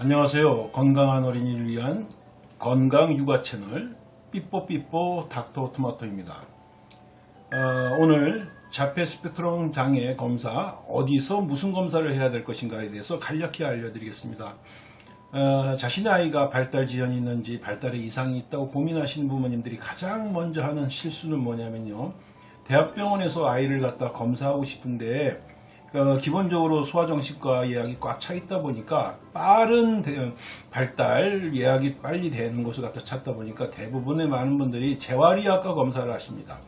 안녕하세요. 건강한 어린이를 위한 건강 육아 채널 삐뽀삐뽀 닥터 토마토입니다. 어, 오늘 자폐 스펙트럼 장애 검사 어디서 무슨 검사를 해야 될 것인가에 대해서 간략히 알려드리겠습니다. 어, 자신의 아이가 발달 지연이 있는지 발달에 이상이 있다고 고민하시는 부모님들이 가장 먼저 하는 실수는 뭐냐면요. 대학병원에서 아이를 갖다 검사하고 싶은데 어, 기본적으로 소아정신과 예약이 꽉 차 있다 보니까 빠른 대- 발달 예약이 빨리 되는 곳을 갖다 찾다 보니까 대부분의 많은 분들이 재활의학과 검사를 하십니다.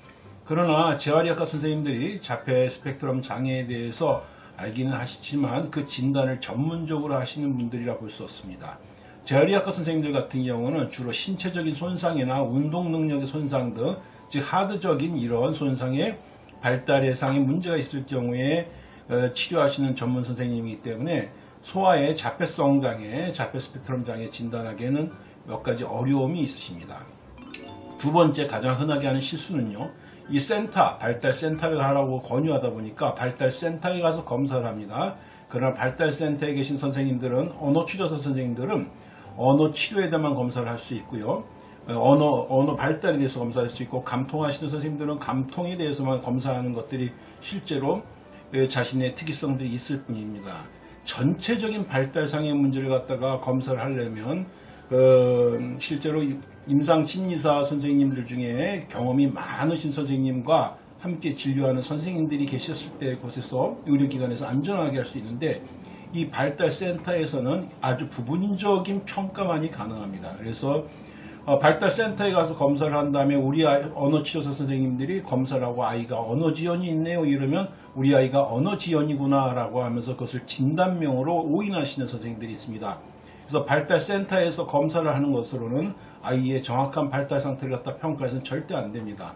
그러나 재활의학과 선생님들이 자폐 스펙트럼 장애에 대해서 알기는 하시지만 그 진단을 전문적으로 하시는 분들이라 볼 수 없습니다. 재활의학과 선생님들 같은 경우는 주로 신체적인 손상이나 운동 능력의 손상 등, 즉 하드적인 이런 손상의 발달 예상에 문제가 있을 경우에 어, 치료하시는 전문 선생님이기 때문에 소아의 자폐성 장애, 자폐 스펙트럼 장애 진단하기에는 몇 가지 어려움이 있으십니다. 두 번째 가장 흔하게 하는 실수는요. 이 센터, 발달 센터에 가라고 권유하다 보니까 발달 센터에 가서 검사를 합니다. 그러나 발달 센터에 계신 선생님들은 언어 치료사 선생님들은 언어 치료에 대한 검사를 할 수 있고요. 어, 언어 언어 발달에 대해서 검사할 수 있고 감통하시는 선생님들은 감통에 대해서만 검사하는 것들이 실제로 예, 자신의 특이성들이 있을 뿐입니다. 전체적인 발달상의 문제를 갖다가 검사를 하려면 그 실제로 임상 심리사 선생님들 중에 경험이 많으신 선생님과 함께 진료하는 선생님들이 계셨을 때 곳에서 의료기관에서 안전하게 할 수 있는데 이 발달센터에서는 아주 부분적인 평가만이 가능합니다. 그래서 어, 발달센터에 가서 검사를 한 다음에 우리 아이, 언어치료사 선생님들이 검사를 하고 아이가 언어 지연이 있네요 이러면 우리 아이가 언어 지연이구나 라고 하면서 그것을 진단명으로 오인하시는 선생님들이 있습니다. 그래서 발달센터에서 검사를 하는 것으로는 아이의 정확한 발달 상태를 갖다 평가해서는 절대 안 됩니다.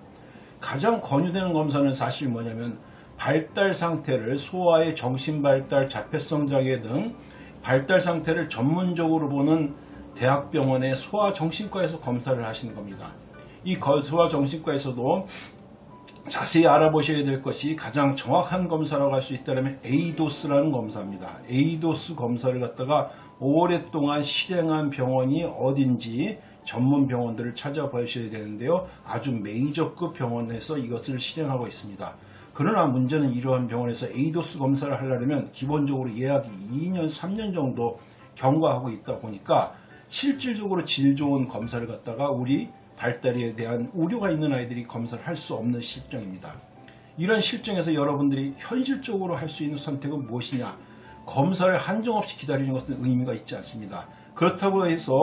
가장 권유되는 검사는 사실 뭐냐면 발달 상태를 소아의 정신 발달, 자폐성 장애 등 발달 상태를 전문적으로 보는 대학병원의 소아정신과에서 검사를 하시는 겁니다. 이 거- 소아정신과에서도 자세히 알아보셔야 될 것이 가장 정확한 검사라고 할 수 있다면 에이도스라는 검사입니다. 에이도스 검사를 갖다가 오랫동안 실행한 병원이 어딘지 전문 병원들을 찾아보셔야 되는데요. 아주 메이저급 병원에서 이것을 실행하고 있습니다. 그러나 문제는 이러한 병원에서 에이도스 검사를 하려면 기본적으로 예약이 2년, 3년 정도 경과하고 있다 보니까 실질적으로 질 좋은 검사를 갖다가 우리 발달에 대한 우려가 있는 아이들이 검사를 할 수 없는 실정입니다. 이런 실정에서 여러분들이 현실적으로 할 수 있는 선택은 무엇이냐? 검사를 한정없이 기다리는 것은 의미가 있지 않습니다. 그렇다고 해서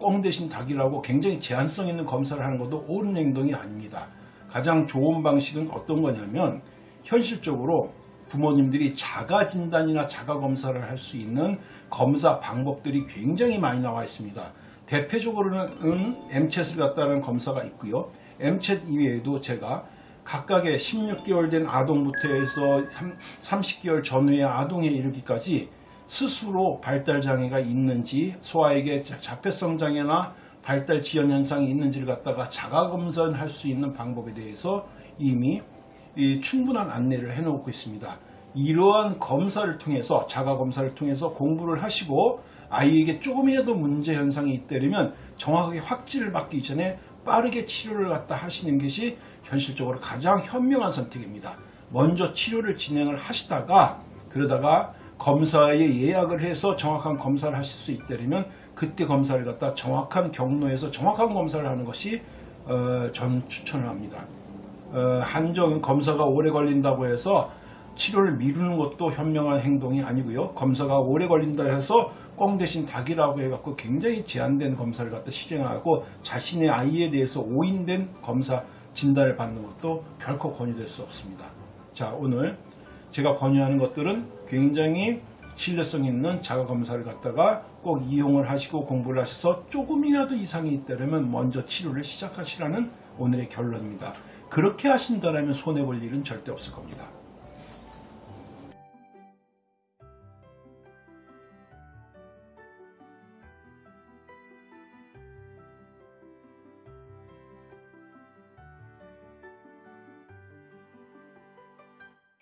꽁 대신 닭이라고 굉장히 제한성 있는 검사를 하는 것도 옳은 행동이 아닙니다. 가장 좋은 방식은 어떤 거냐면 현실적으로 부모님들이 자가 진단이나 자가 검사를 할 수 있는 검사 방법들이 굉장히 많이 나와 있습니다. 대표적으로는 MCH을 갖다는 검사가 있고요. MCH 이외에도 제가 각각의 16개월 된 아동부터 해서 30개월 전후의 아동에 이르기까지 스스로 발달 장애가 있는지 소아에게 자폐성 장애나 발달 지연 현상이 있는지를 갖다가 자가 검사할 수 있는 방법에 대해서 이미 이 충분한 안내를 해놓고 있습니다. 이러한 검사를 통해서 자가 검사를 통해서 공부를 하시고 아이에게 조금이라도 문제 현상이 있다면 정확하게 확진을 받기 전에 빠르게 치료를 갖다 하시는 것이 현실적으로 가장 현명한 선택입니다. 먼저 치료를 진행을 하시다가 그러다가 검사에 예약을 해서 정확한 검사를 하실 수 있다면 그때 검사를 갖다 정확한 경로에서 정확한 검사를 하는 것이 어, 전 추천을 합니다. 어, 한정 검사가 오래 걸린다고 해서 치료를 미루는 것도 현명한 행동이 아니고요. 검사가 오래 걸린다 해서 꽁 대신 닭이라고 해갖고 굉장히 제한된 검사를 갖다 실행하고 자신의 아이에 대해서 오인된 검사 진단을 받는 것도 결코 권유될 수 없습니다. 자, 오늘 제가 권유하는 것들은 굉장히 신뢰성 있는 자가 검사를 갖다가 꼭 이용을 하시고 공부를 하셔서 조금이라도 이상이 있다면 먼저 치료를 시작하시라는 오늘의 결론입니다. 그렇게 하신다면 손해볼 일은 절대 없을 겁니다.